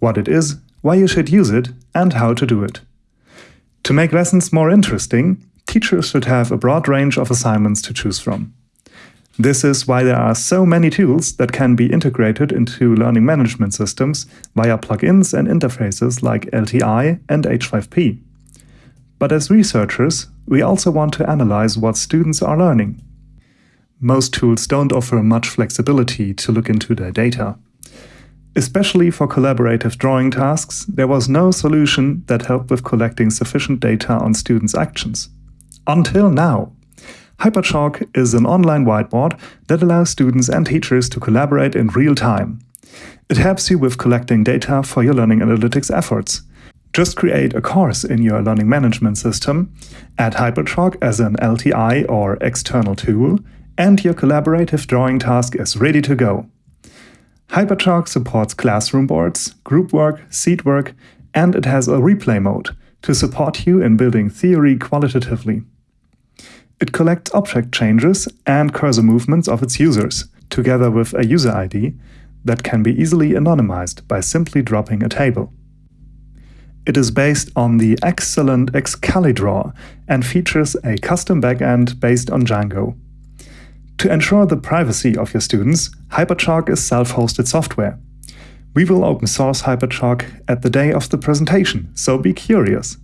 What it is, why you should use it, and how to do it. To make lessons more interesting, teachers should have a broad range of assignments to choose from. This is why there are so many tools that can be integrated into learning management systems via plugins and interfaces like LTI and H5P. But as researchers, we also want to analyze what students are learning. Most tools don't offer much flexibility to look into their data. Especially for collaborative drawing tasks, there was no solution that helped with collecting sufficient data on students' actions. Until now. HyperChalk is an online whiteboard that allows students and teachers to collaborate in real time. It helps you with collecting data for your learning analytics efforts. Just create a course in your learning management system, add HyperChalk as an LTI or external tool, and your collaborative drawing task is ready to go. HyperChalk supports classroom boards, group work, seat work, and it has a replay mode to support you in building theory qualitatively. It collects object changes and cursor movements of its users, together with a user ID that can be easily anonymized by simply dropping a table. It is based on the excellent Excalidraw and features a custom backend based on Django. To ensure the privacy of your students, HyperChalk is self-hosted software. We will open source HyperChalk at the day of the presentation, so be curious.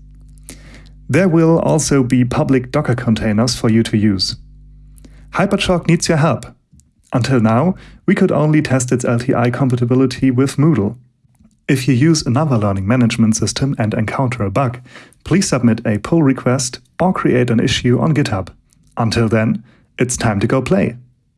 There will also be public Docker containers for you to use. HyperChalk needs your help. Until now, we could only test its LTI compatibility with Moodle. If you use another learning management system and encounter a bug, please submit a pull request or create an issue on GitHub. Until then, it's time to go play.